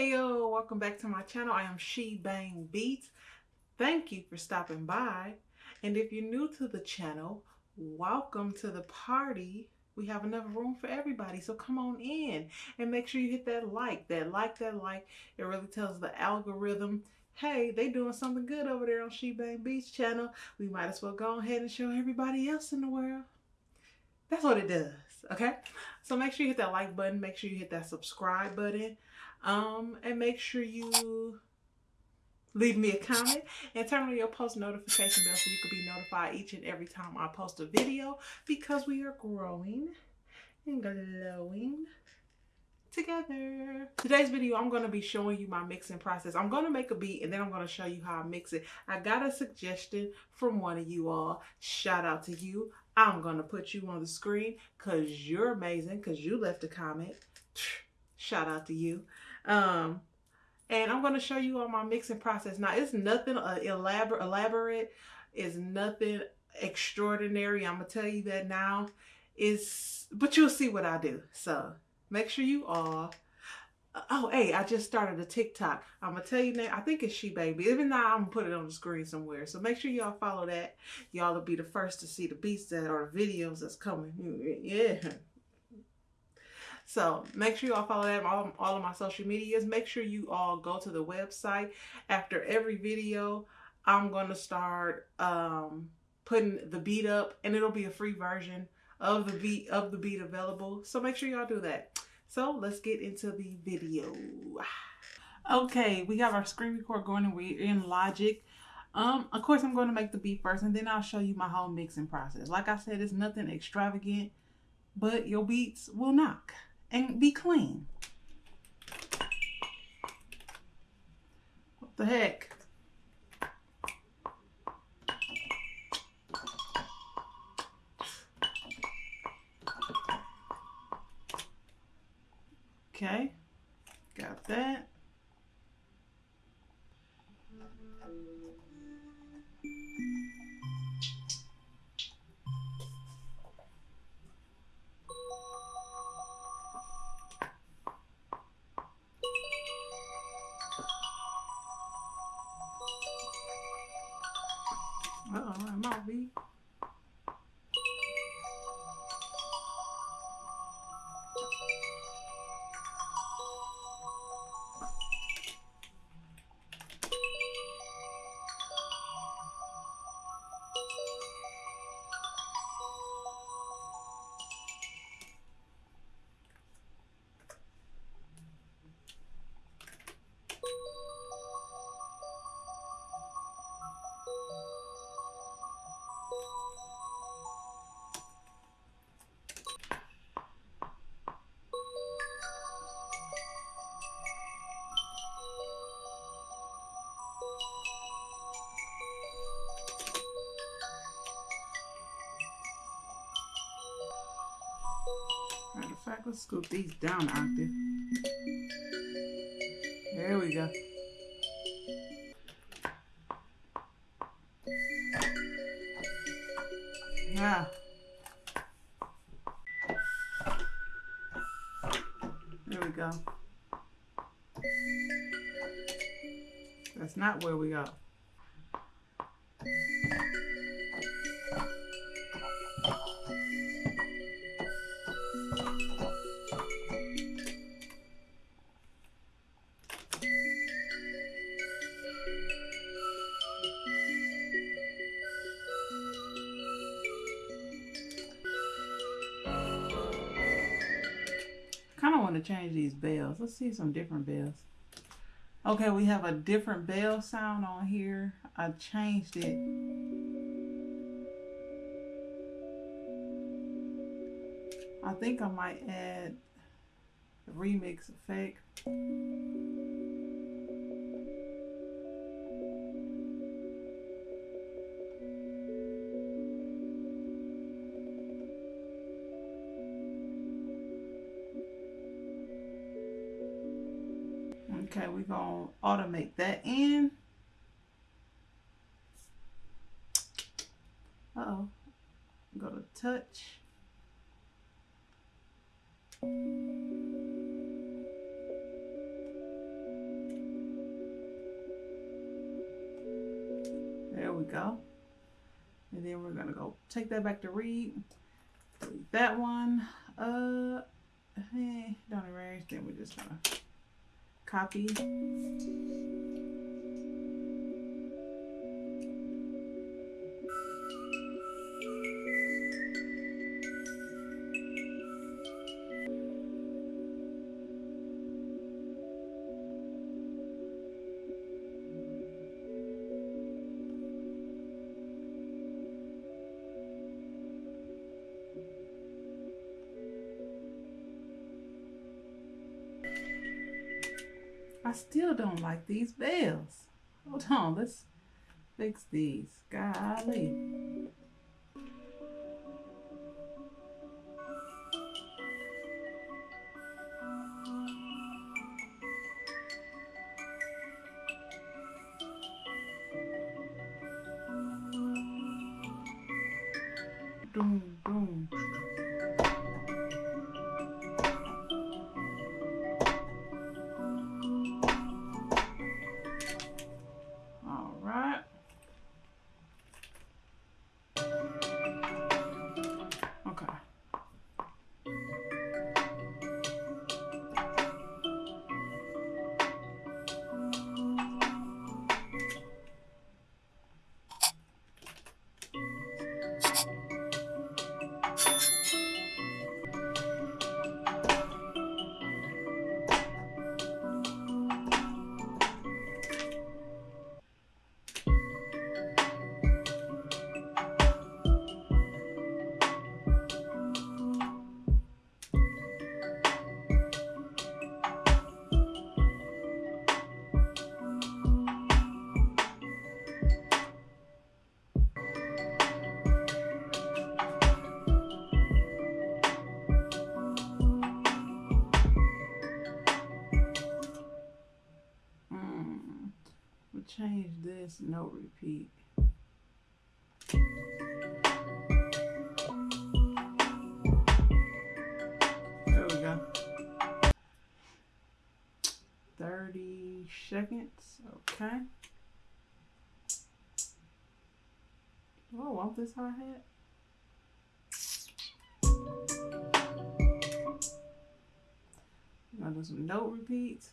Hey yo, welcome back to my channel. I am She Bang Beats. Thank you for stopping by. And if you're new to the channel, welcome to the party. We have enough room for everybody, so come on in and make sure you hit that like, that like, that like. It really tells the algorithm, hey, they doing something good over there on She Bang Beats channel. We might as well go ahead and show everybody else in the world. That's what it does, okay? So make sure you hit that like button. Make sure you hit that subscribe button. Um, and make sure you leave me a comment and turn on your post notification bell so you can be notified each and every time I post a video because we are growing and glowing together. Today's video, I'm going to be showing you my mixing process. I'm going to make a beat and then I'm going to show you how I mix it. I got a suggestion from one of you all. Shout out to you. I'm going to put you on the screen because you're amazing because you left a comment. Shout out to you. Um, and I'm going to show you all my mixing process. Now, it's nothing uh, elaborate, elaborate. It's nothing extraordinary. I'm going to tell you that now. Is But you'll see what I do. So, make sure you all... Oh, hey, I just started a TikTok. I'm to tell you now, I think it's She Baby. Even now, I'm to put it on the screen somewhere. So make sure y'all follow that. Y'all will be the first to see the beats that or videos that's coming. Yeah. So make sure you all follow that on all, all of my social medias. Make sure you all go to the website. After every video, I'm going to start um, putting the beat up and it'll be a free version of the beat of the beat available. So make sure y'all do that. So let's get into the video. Okay, we have our screen record going and we're in Logic. Um, of course, I'm going to make the beat first and then I'll show you my whole mixing process. Like I said, it's nothing extravagant, but your beats will knock and be clean. What the heck? Okay, got that. Uh-oh, it might be. Matter fact, let's scoop these down there. There we go. Yeah. There we go. That's not where we go. Change these bells. Let's see some different bells. Okay, we have a different bell sound on here. I changed it. I think I might add remix effect. we're going to automate that in. Uh-oh. Go to touch. There we go. And then we're going to go take that back to read. That one. Uh, hey, don't erase. Then we're just going to copy. Still don't like these bells. Hold on, let's fix these. Golly. Doom. No repeat. There we go. 30 seconds, okay. Oh, I want this hi hat. Gonna do some note repeats.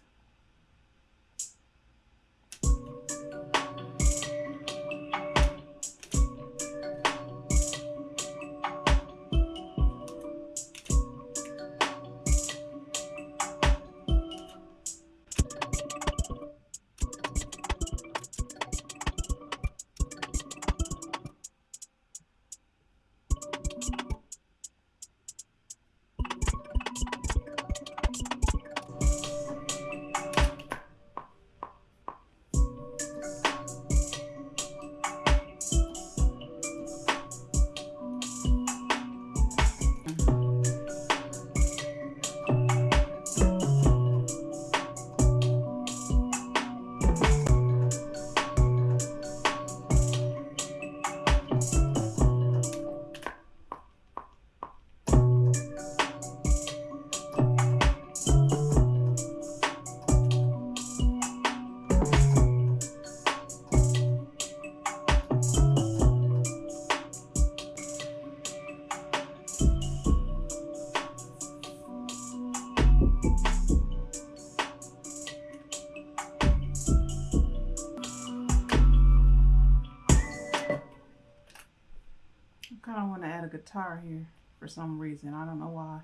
Guitar here for some reason. I don't know why.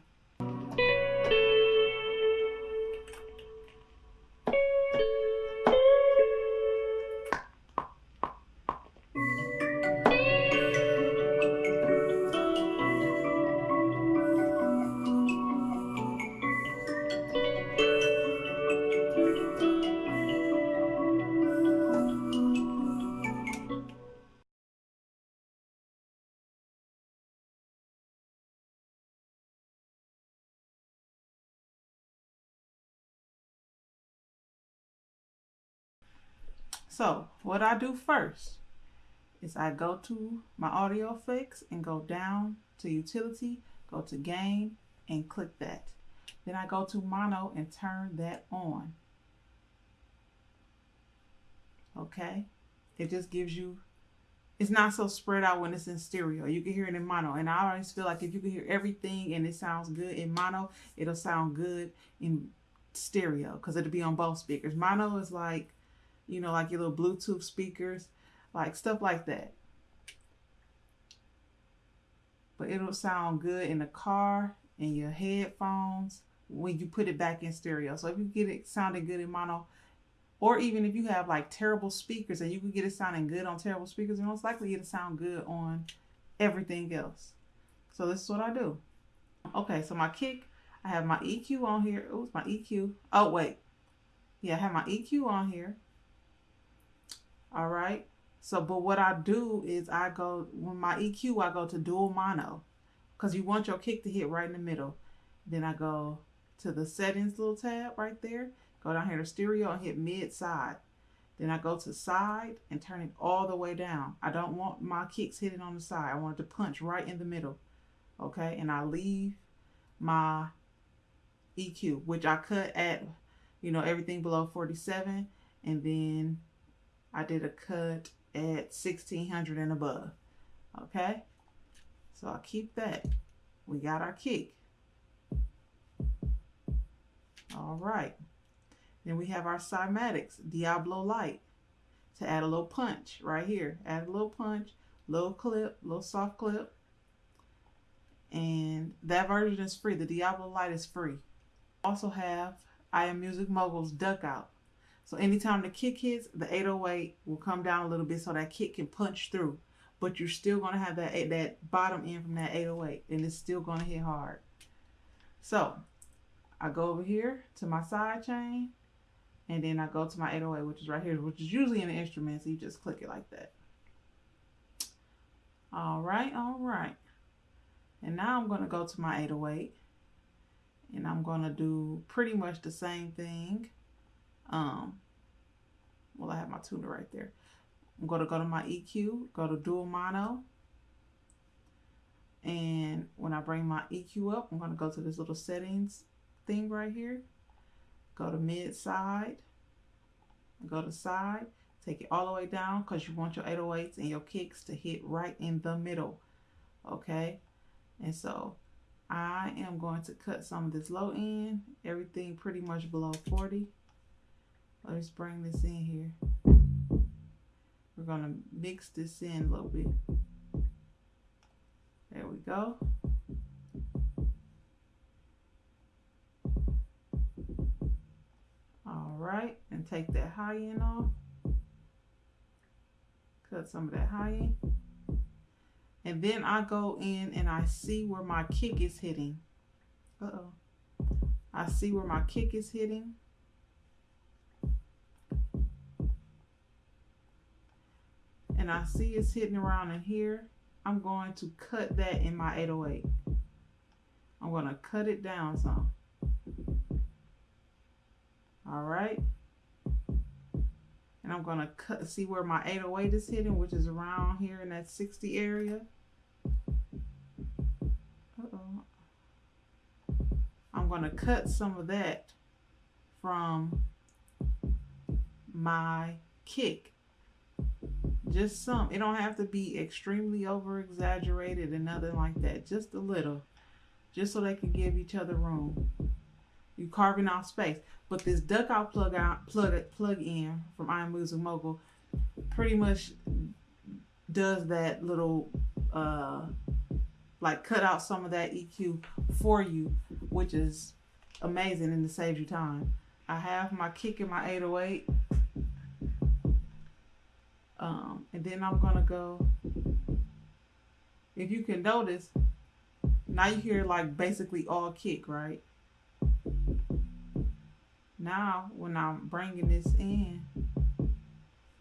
So what I do first is I go to my audio effects and go down to utility, go to gain and click that. Then I go to mono and turn that on. Okay. It just gives you it's not so spread out when it's in stereo. You can hear it in mono. And I always feel like if you can hear everything and it sounds good in mono, it'll sound good in stereo because it'll be on both speakers. Mono is like, you know, like your little Bluetooth speakers, like stuff like that. But it'll sound good in the car, in your headphones, when you put it back in stereo. So if you get it sounding good in mono, or even if you have like terrible speakers and you can get it sounding good on terrible speakers, you're most likely it'll sound good on everything else. So this is what I do. Okay, so my kick, I have my EQ on here. Oh, my EQ. Oh, wait. Yeah, I have my EQ on here. All right. So, but what I do is I go, when my EQ, I go to dual mono because you want your kick to hit right in the middle. Then I go to the settings little tab right there Go down here to stereo and hit mid side. Then I go to side and turn it all the way down. I don't want my kicks hitting on the side. I want it to punch right in the middle. Okay, and I leave my EQ, which I cut at, you know, everything below 47. And then I did a cut at 1600 and above. Okay, so I keep that. We got our kick. All right. Then we have our cymatics, Diablo Lite, to add a little punch right here. Add a little punch, little clip, little soft clip. And that version is free. The Diablo Lite is free. Also have I Am Music Mogul's Duck Out. So anytime the kick hits, the 808 will come down a little bit so that kick can punch through. But you're still going to have that, eh, that bottom end from that 808 and it's still going to hit hard. So I go over here to my side chain and then I go to my 808, which is right here, which is usually in the instrument. So you just click it like that. All right, all right. And now I'm going to go to my 808 and I'm going to do pretty much the same thing. Um, well, I have my tuner right there. I'm going to go to my EQ, go to dual mono. And when I bring my EQ up, I'm going to go to this little settings thing right here go to mid side, go to side, take it all the way down because you want your 808s and your kicks to hit right in the middle. Okay, and so I am going to cut some of this low end, everything pretty much below 40. Let's bring this in here. We're going to mix this in a little bit. There we go. All right, and take that high end off cut some of that high end and then I go in and I see where my kick is hitting uh-oh I see where my kick is hitting and I see it's hitting around in here I'm going to cut that in my 808 I'm going to cut it down some. All right? And I'm gonna cut see where my 808 is hitting which is around here in that 60 area. Uh -oh. I'm gonna cut some of that from my kick just some it don't have to be extremely over exaggerated and nothing like that just a little just so they can give each other room you carving out space. But this duck out plug out plug plug in from I Am Music Mogul pretty much does that little uh like cut out some of that EQ for you, which is amazing and it saves you time. I have my kick in my 808. Um, and then I'm gonna go if you can notice now you hear like basically all kick right now when I'm bringing this in,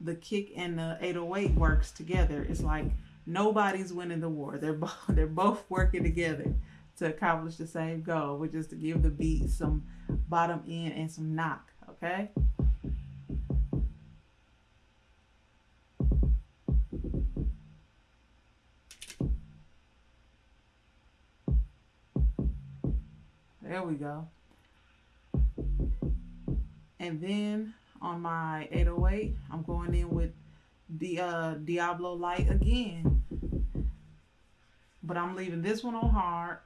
the kick and the 808 works together. It's like nobody's winning the war. They're both they're both working together to accomplish the same goal, which is to give the beat some bottom end and some knock. Okay. There we go. And then on my 808, I'm going in with the uh, Diablo Lite again. But I'm leaving this one on hard.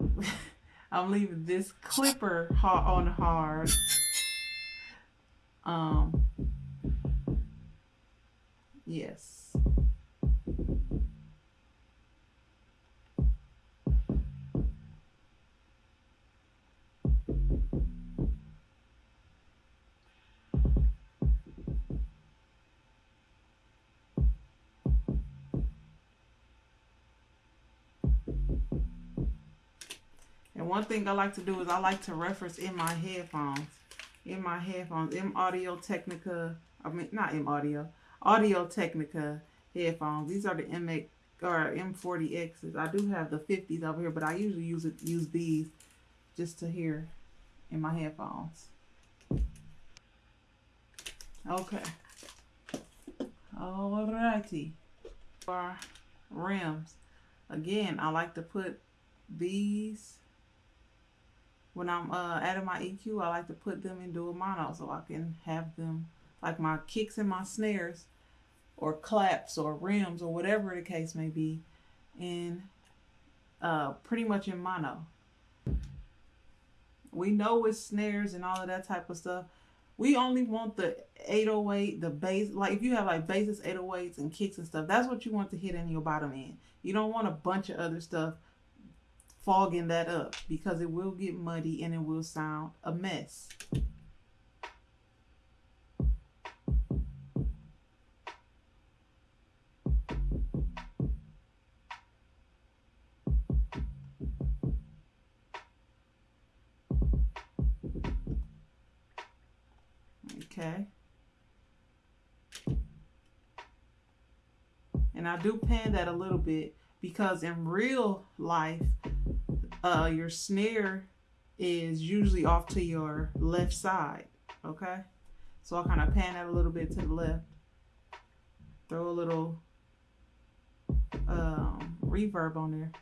I'm leaving this clipper on hard. Um, yes. One thing I like to do is I like to reference in my headphones. In my headphones, M Audio Technica, I mean, not M Audio, Audio Technica headphones. These are the MX or M40Xs. I do have the 50s over here, but I usually use it, use these just to hear in my headphones. Okay. Alrighty. Our rims. Again, I like to put these when I'm uh, adding my EQ, I like to put them in dual mono so I can have them like my kicks and my snares or claps or rims or whatever the case may be in uh, pretty much in mono. We know it's snares and all of that type of stuff. We only want the 808, the bass. Like if you have like basses, 808s, and kicks and stuff, that's what you want to hit in your bottom end. You don't want a bunch of other stuff fogging that up because it will get muddy and it will sound a mess. Okay. And I do pan that a little bit because in real life, uh, your snare is usually off to your left side, okay? So I'll kind of pan that a little bit to the left. Throw a little um, reverb on there.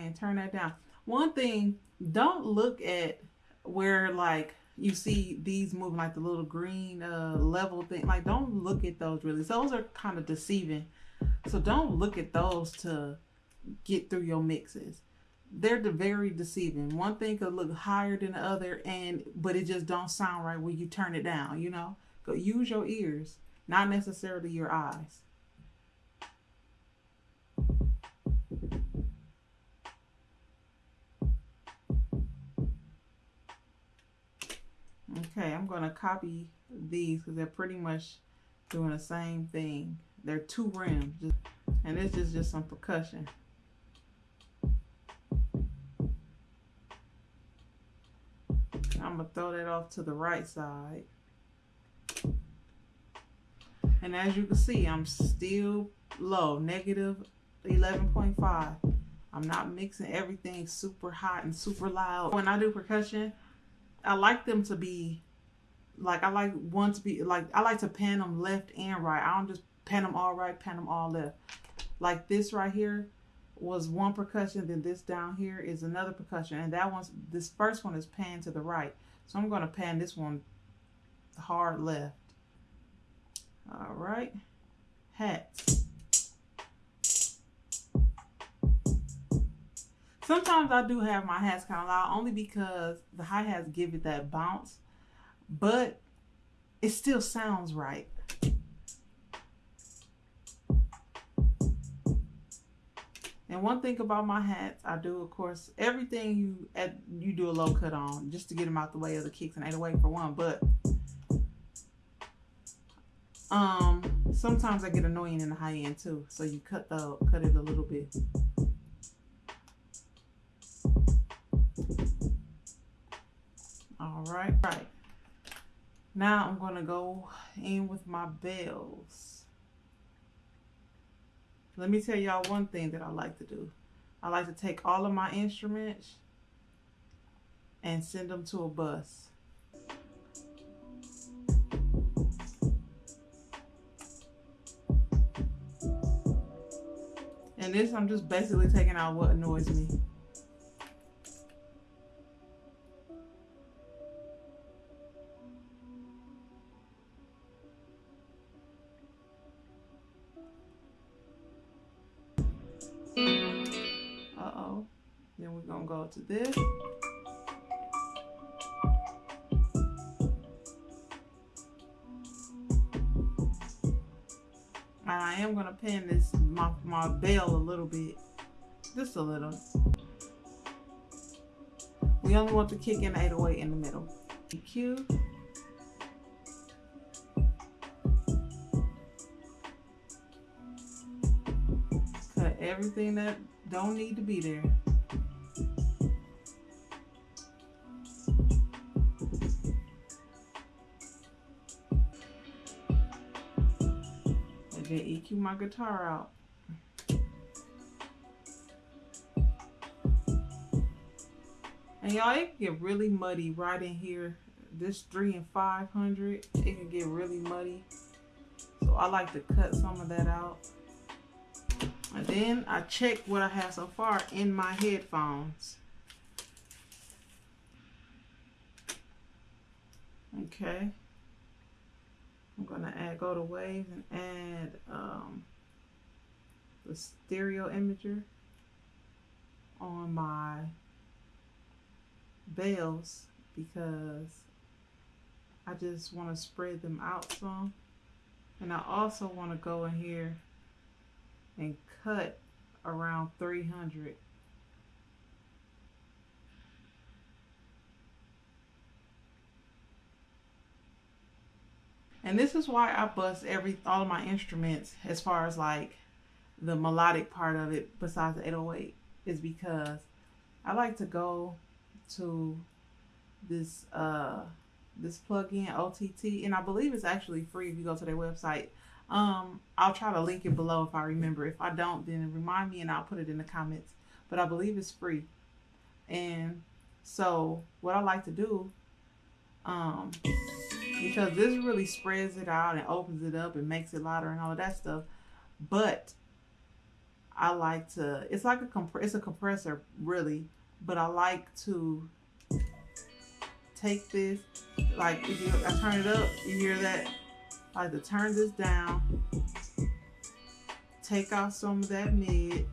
And turn that down. One thing, don't look at where like you see these moving like the little green uh, level thing. Like don't look at those really. Those are kind of deceiving. So don't look at those to get through your mixes. They're the very deceiving. One thing could look higher than the other and but it just don't sound right when you turn it down, you know? Go use your ears, not necessarily your eyes. I'm going to copy these because they're pretty much doing the same thing. They're two rims, and this is just some percussion. I'm going to throw that off to the right side. And as you can see, I'm still low, negative 11.5. I'm not mixing everything super hot and super loud. When I do percussion, I like them to be like I like one to be like I like to pan them left and right. I don't just pan them all right, pan them all left. Like this right here was one percussion, then this down here is another percussion, and that one's this first one is pan to the right. So I'm gonna pan this one hard left. All right, hats. Sometimes I do have my hats kind of loud only because the hi-hats give it that bounce, but it still sounds right. And one thing about my hats, I do, of course, everything you at, you do a low cut on just to get them out the way of the kicks and 808 for one. But um, sometimes I get annoying in the high end too, so you cut the cut it a little bit. All right, right. Now I'm going to go in with my bells. Let me tell y'all one thing that I like to do. I like to take all of my instruments and send them to a bus. And this, I'm just basically taking out what annoys me. To this. I am going to pin this, my, my bell a little bit. Just a little. We only want to kick in 808 in the middle. EQ. Cut everything that don't need to be there. EQ my guitar out. And y'all, it can get really muddy right in here. This three and 500, it can get really muddy. So I like to cut some of that out. And then I check what I have so far in my headphones. Okay. I'm gonna add go to waves and add um, the stereo imager on my bells because I just want to spread them out some. And I also want to go in here and cut around 300 and this is why I bust every all of my instruments as far as like the melodic part of it besides the 808 is because I like to go to this uh this plugin OTT and I believe it's actually free if you go to their website. Um I'll try to link it below if I remember. If I don't then remind me and I'll put it in the comments. But I believe it's free. And so what I like to do um because this really spreads it out and opens it up and makes it louder and all that stuff. But I like to it's like a comp it's a compressor really but I like to take this, like if you I turn it up, you hear that? I like to turn this down, take out some of that mid,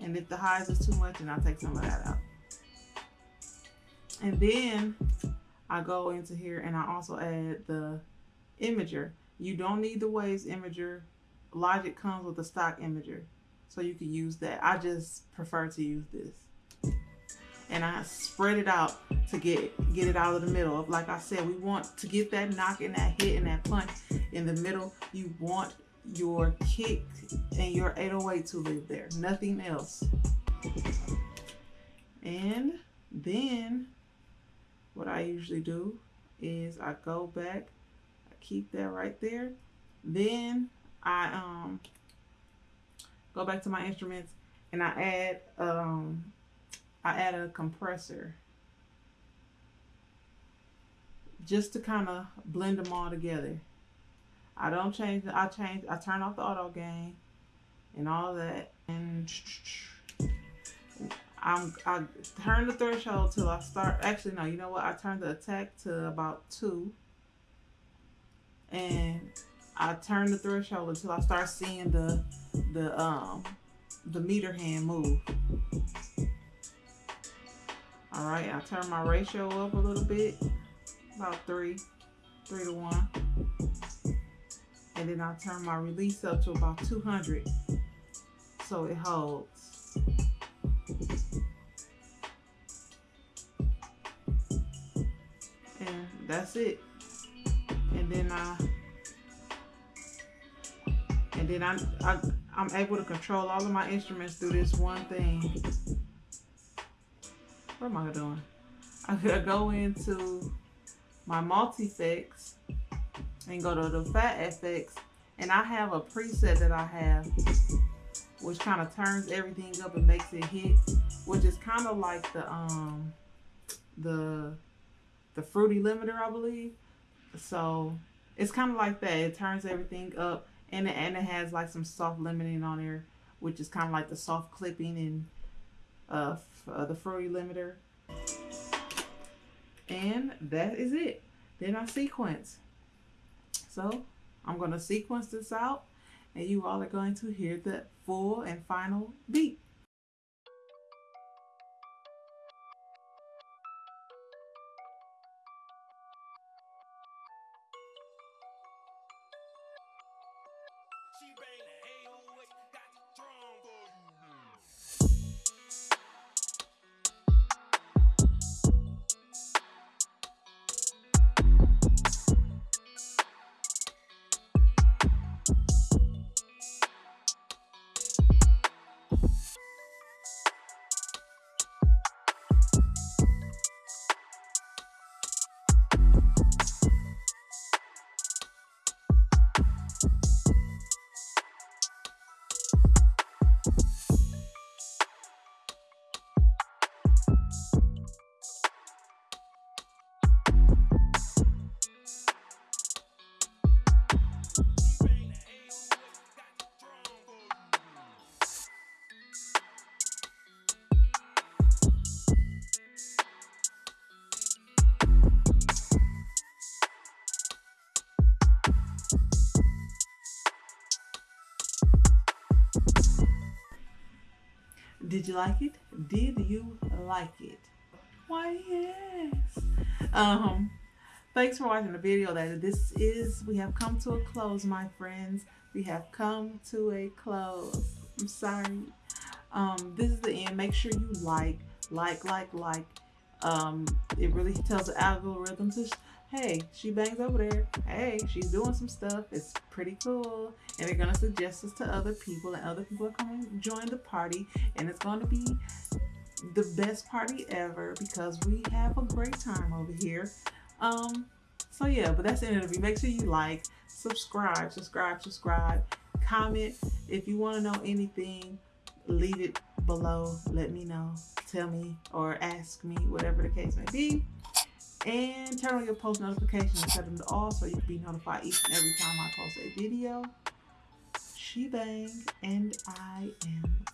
and if the highs is too much, then I'll take some of that out. And then I go into here and I also add the imager. You don't need the Waves imager. Logic comes with a stock imager. So you can use that. I just prefer to use this. And I spread it out to get get it out of the middle. Like I said, we want to get that knock and that hit and that punch in the middle. You want your kick and your 808 to live there. Nothing else. And then what I usually do is I go back, I keep that right there. Then I um go back to my instruments and I add um I add a compressor just to kind of blend them all together. I don't change I change I turn off the auto gain and all that and I'm I turn the threshold till I start actually no you know what I turn the attack to about two and I turn the threshold until I start seeing the the um the meter hand move. All right, I turn my ratio up a little bit, about three, three to one. And then I turn my release up to about 200 so it holds. That's it. And then I and then I, I, I'm able to control all of my instruments through this one thing. What am I doing? I'm gonna go into my multi-effects and go to the Phat FX and I have a preset that I have which kind of turns everything up and makes it hit which is kind of like the um the the fruity limiter I believe so it's kind of like that it turns everything up and it, and it has like some soft limiting on there, which is kind of like the soft clipping and uh, uh, the fruity limiter. And that is it. Then I sequence. So I'm going to sequence this out and you all are going to hear the full and final beat. Did you like it? Did you like it? Why, yes. Um, thanks for watching the video. That this is, we have come to a close, my friends. We have come to a close. I'm sorry. Um, this is the end. Make sure you like, like, like, like. Um, it really tells the algorithm to hey, she bangs over there. Hey, she's doing some stuff. It's pretty cool. And they're going to suggest this to other people, and other people are coming to join the party. And it's going to be the best party ever because we have a great time over here. Um, so yeah, but that's the interview. Make sure you like, subscribe, subscribe, subscribe, comment. If you want to know anything, leave it below. Let me know. Tell me or ask me, whatever the case may be and turn on your post notifications and set them to all so you can be notified each and every time I post a video. She bang and I am